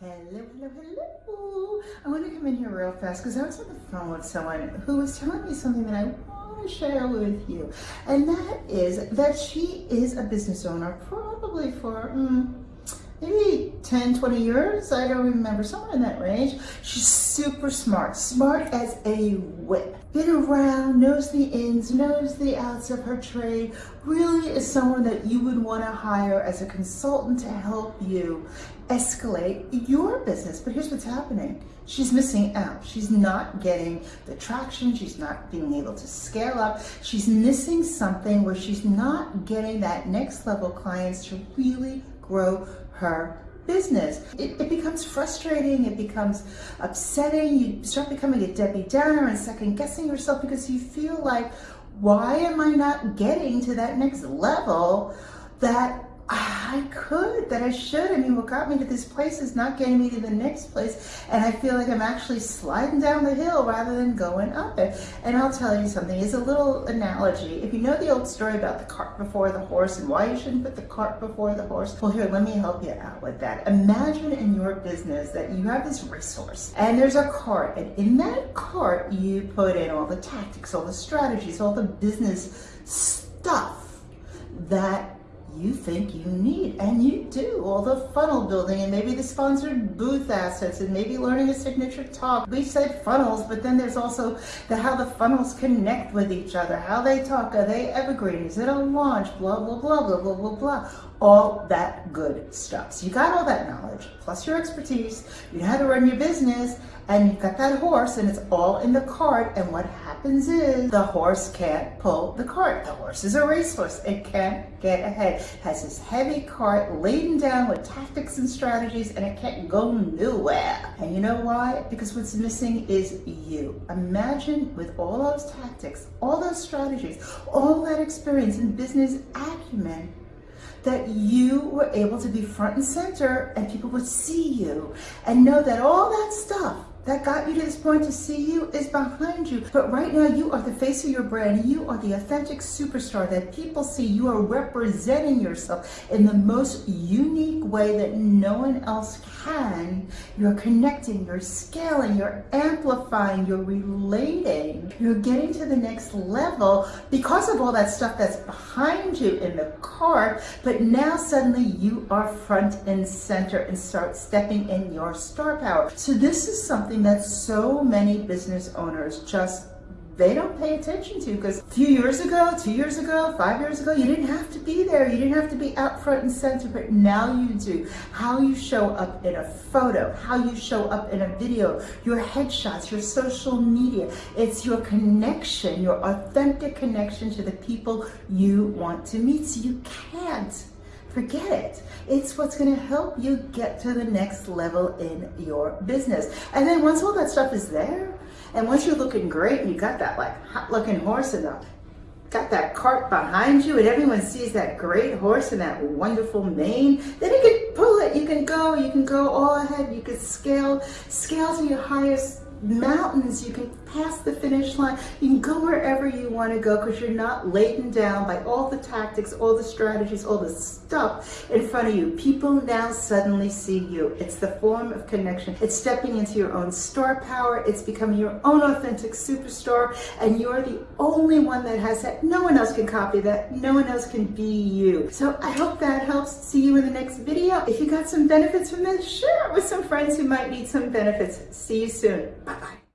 Hello, hello, hello. I want to come in here real fast because I was on the phone with someone who was telling me something that I want to share with you. And that is that she is a business owner probably for mm, maybe 10, 20 years. I don't remember, somewhere in that range. She's super smart, smart as a whip. Been around, knows the ins, knows the outs of her trade, really is someone that you would want to hire as a consultant to help you escalate your business. But here's what's happening. She's missing out. She's not getting the traction. She's not being able to scale up. She's missing something where she's not getting that next level clients to really grow her business. It, it, becomes frustrating, it becomes upsetting, you start becoming a Debbie Downer and second guessing yourself because you feel like, why am I not getting to that next level that I could, that I should. I mean, what got me to this place is not getting me to the next place. And I feel like I'm actually sliding down the hill rather than going up it. And I'll tell you something, it's a little analogy. If you know the old story about the cart before the horse and why you shouldn't put the cart before the horse, well, here, let me help you out with that. Imagine in your business that you have this racehorse and there's a cart. And in that cart, you put in all the tactics, all the strategies, all the business stuff that you think you need, and you do, all the funnel building and maybe the sponsored booth assets and maybe learning a signature talk. We said funnels, but then there's also the how the funnels connect with each other, how they talk, are they evergreen, is it a launch, blah, blah, blah, blah, blah, blah, blah. All that good stuff. So you got all that knowledge, plus your expertise, you know how to run your business, and you've got that horse and it's all in the cart and what happens is the horse can't pull the cart. The horse is a racehorse. It can't get ahead. It has this heavy cart laden down with tactics and strategies and it can't go nowhere. And you know why? Because what's missing is you. Imagine with all those tactics, all those strategies, all that experience and business acumen, that you were able to be front and center and people would see you and know that all that stuff that got you to this point to see you is behind you. But right now you are the face of your brand. You are the authentic superstar that people see. You are representing yourself in the most unique way that no one else can. You're connecting, you're scaling, you're amplifying, you're relating. You're getting to the next level because of all that stuff that's behind you in the cart. But now suddenly you are front and center and start stepping in your star power. So this is something something that so many business owners just they don't pay attention to because a few years ago, two years ago, five years ago, you didn't have to be there. You didn't have to be out front and center, but now you do. How you show up in a photo, how you show up in a video, your headshots, your social media. It's your connection, your authentic connection to the people you want to meet. So you can't forget it. It's what's gonna help you get to the next level in your business. And then once all that stuff is there, and once you're looking great and you got that like hot looking horse and the got that cart behind you and everyone sees that great horse and that wonderful mane, then you can pull it, you can go, you can go all ahead, you can scale, scale to your highest mountains, you can pass the finish line, you can go wherever you want to go because you're not laden down by all the tactics, all the strategies, all the stuff in front of you. People now suddenly see you. It's the form of connection. It's stepping into your own star power. It's becoming your own authentic superstar and you're the only one that has that. No one else can copy that. No one else can be you. So I hope that helps. See you in the next video. If you got some benefits from this, share it with some friends who might need some benefits. See you soon. Bye-bye.